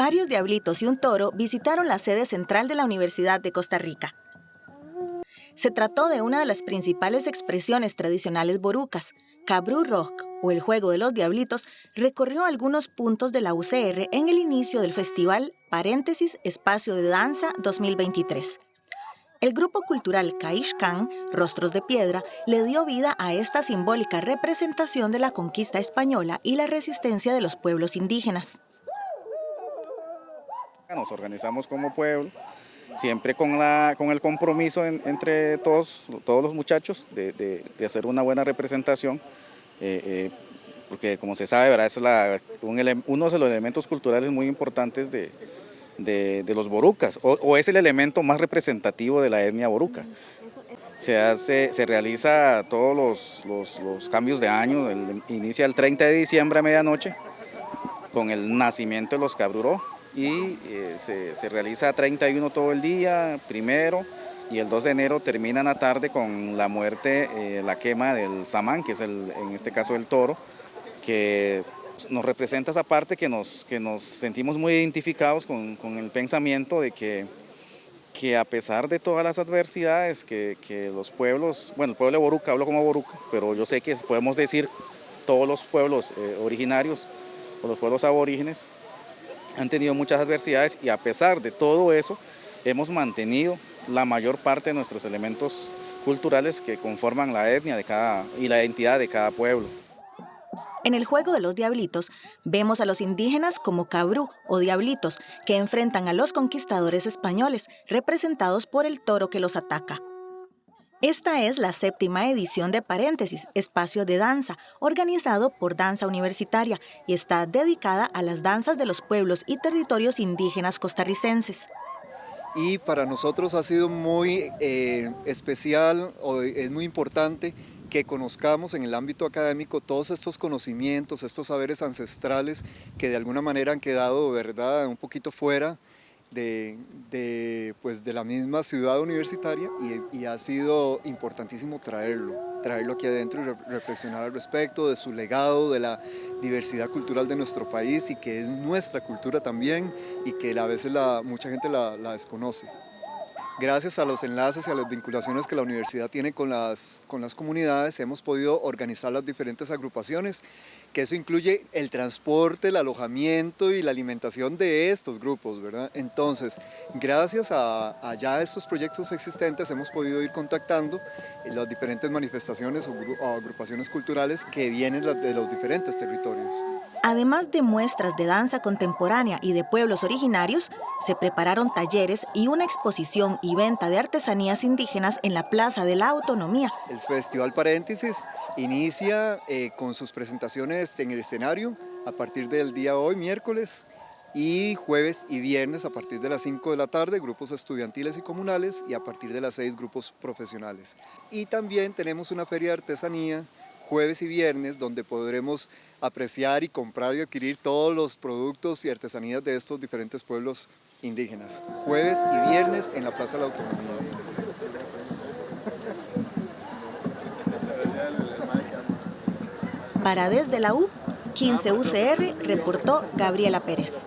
Varios diablitos y un toro visitaron la sede central de la Universidad de Costa Rica. Se trató de una de las principales expresiones tradicionales borucas. Cabru Rock, o el juego de los diablitos, recorrió algunos puntos de la UCR en el inicio del festival Paréntesis Espacio de Danza 2023. El grupo cultural Khan, Rostros de Piedra, le dio vida a esta simbólica representación de la conquista española y la resistencia de los pueblos indígenas. Nos organizamos como pueblo, siempre con, la, con el compromiso entre todos, todos los muchachos de, hacer una buena representación, eh, eh, porque como se sabe, ¿verdad? es la, uno de los elementos culturales muy importantes de, de, los borucas, o, es el elemento más representativo de la etnia boruca. Se, hace, se realiza todos los, cambios de año, inicia el 30 de diciembre a medianoche con el nacimiento de los cabruró y eh, se, realiza 31 todo el día, primero, y el 2 de enero termina en la tarde con la muerte, eh, la quema del samán, que es el, en este caso el toro, que nos representa esa parte que nos, que nos sentimos muy identificados con, el pensamiento de que, que a pesar de todas las adversidades que, los pueblos, bueno, el pueblo de Boruca, hablo como Boruca, pero yo sé que podemos decir todos los pueblos eh, originarios o los pueblos aborígenes han tenido muchas adversidades y a pesar de todo eso hemos mantenido la mayor parte de nuestros elementos culturales que conforman la etnia de cada, y la identidad de cada pueblo. En el juego de los diablitos, vemos a los indígenas como cabrú o diablitos, que enfrentan a los conquistadores españoles, representados por el toro que los ataca. Esta es la séptima edición de Paréntesis, espacio de danza, organizado por Danza Universitaria y está dedicada a las danzas de los pueblos y territorios indígenas costarricenses. Y para nosotros ha sido muy eh, especial, o es muy importante que conozcamos en el ámbito académico todos estos conocimientos, estos saberes ancestrales que de alguna manera han quedado ¿verdad? un poquito fuera de, pues de la misma ciudad universitaria y, ha sido importantísimo traerlo, traerlo aquí adentro y reflexionar al respecto de su legado, de la diversidad cultural de nuestro país y que es nuestra cultura también y que a veces la, mucha gente la desconoce gracias a los enlaces y a las vinculaciones que la universidad tiene con las, con las comunidades, hemos podido organizar las diferentes agrupaciones, que eso incluye el transporte, el alojamiento y la alimentación de estos grupos, ¿verdad? Entonces, gracias a, ya estos proyectos existentes, hemos podido ir contactando las diferentes manifestaciones o agrupaciones culturales que vienen de los diferentes territorios. Además de muestras de danza contemporánea y de pueblos originarios, se prepararon talleres y una exposición y venta de artesanías indígenas en la Plaza de la Autonomía. El Festival Paréntesis inicia eh, con sus presentaciones en el escenario a partir del día hoy, miércoles, y jueves y viernes a partir de las 5 de la tarde, grupos estudiantiles y comunales, y a partir de las 6 grupos profesionales. Y también tenemos una feria de artesanía jueves y viernes, donde podremos apreciar y comprar y adquirir todos los productos y artesanías de estos diferentes pueblos indígenas. Jueves y viernes en la Plaza de la Autonomía. Para Desde la U, 15 UCR, reportó Gabriela Pérez.